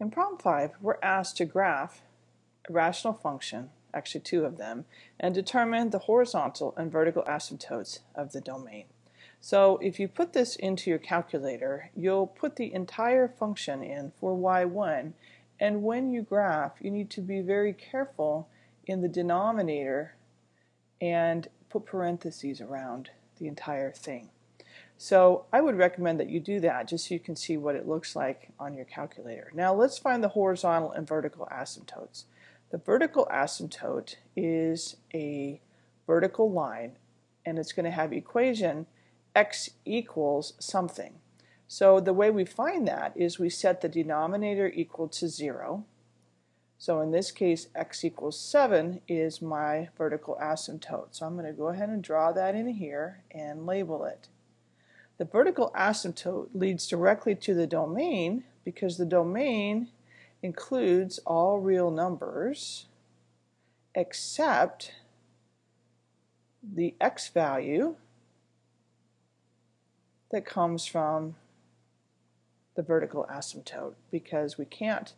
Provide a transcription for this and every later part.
In problem 5, we're asked to graph a rational function, actually two of them, and determine the horizontal and vertical asymptotes of the domain. So if you put this into your calculator, you'll put the entire function in for y1, and when you graph, you need to be very careful in the denominator and put parentheses around the entire thing. So I would recommend that you do that just so you can see what it looks like on your calculator. Now let's find the horizontal and vertical asymptotes. The vertical asymptote is a vertical line and it's going to have equation x equals something. So the way we find that is we set the denominator equal to 0. So in this case x equals 7 is my vertical asymptote. So I'm going to go ahead and draw that in here and label it. The vertical asymptote leads directly to the domain because the domain includes all real numbers except the x value that comes from the vertical asymptote because we can't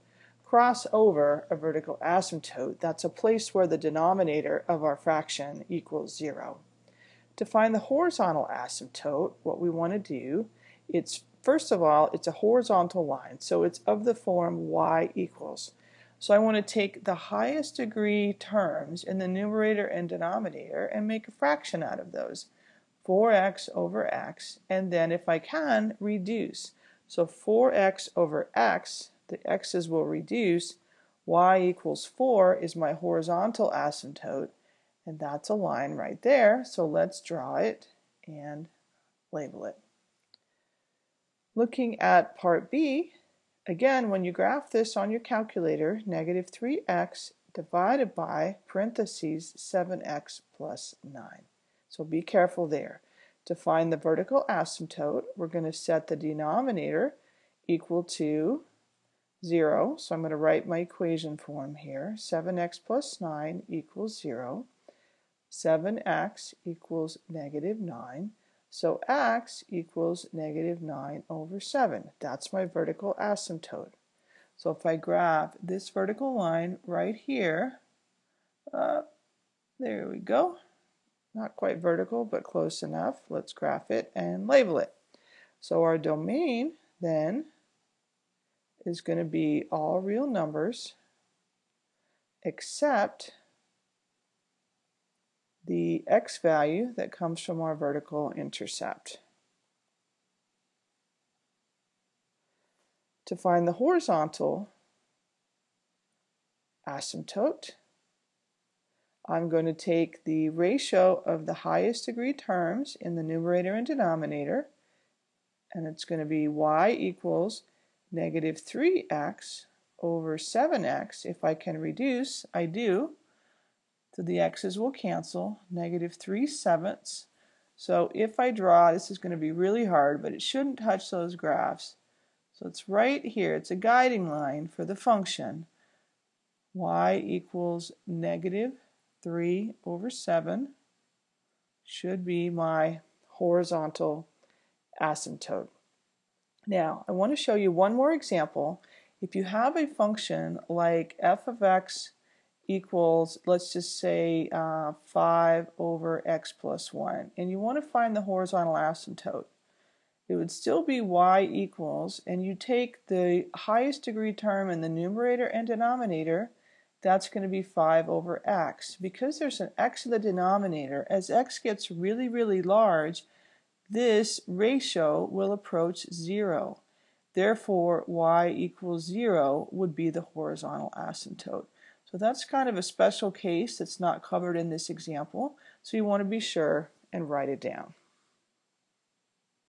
cross over a vertical asymptote. That's a place where the denominator of our fraction equals zero. To find the horizontal asymptote, what we want to do, it's first of all, it's a horizontal line, so it's of the form y equals. So I want to take the highest degree terms in the numerator and denominator and make a fraction out of those. 4x over x, and then if I can, reduce. So 4x over x, the x's will reduce, y equals 4 is my horizontal asymptote, and that's a line right there, so let's draw it and label it. Looking at part B, again, when you graph this on your calculator, negative 3x divided by parentheses 7x plus 9. So be careful there. To find the vertical asymptote, we're going to set the denominator equal to 0. So I'm going to write my equation form here. 7x plus 9 equals 0. 7x equals negative 9. So x equals negative 9 over 7. That's my vertical asymptote. So if I graph this vertical line right here, uh, there we go. Not quite vertical, but close enough. Let's graph it and label it. So our domain then is going to be all real numbers except the x value that comes from our vertical intercept. To find the horizontal asymptote, I'm going to take the ratio of the highest degree terms in the numerator and denominator, and it's going to be y equals negative 3x over 7x. If I can reduce, I do. So the x's will cancel, negative 3 sevenths. So if I draw, this is going to be really hard, but it shouldn't touch those graphs. So it's right here. It's a guiding line for the function y equals negative 3 over 7 should be my horizontal asymptote. Now, I want to show you one more example. If you have a function like f of x equals, let's just say, uh, 5 over x plus 1. And you want to find the horizontal asymptote. It would still be y equals, and you take the highest degree term in the numerator and denominator, that's going to be 5 over x. Because there's an x in the denominator, as x gets really, really large, this ratio will approach 0. Therefore, y equals 0 would be the horizontal asymptote. So that's kind of a special case that's not covered in this example. So you want to be sure and write it down.